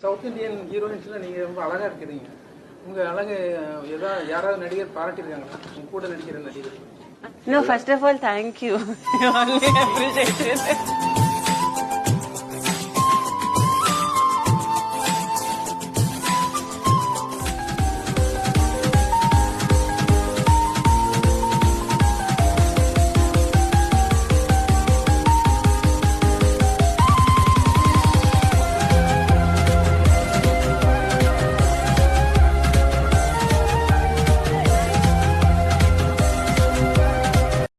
South Indian ஹீரோயின்ஸ்ல நீங்க ரொம்ப அழகா இருக்கிறீங்க உங்க அழகு ஏதாவது யாராவது நடிகர் பாராட்டியிருக்காங்களா உங்க கூட நடிக்கிற நடிகர் No, first of all, thank you. I only appreciate it.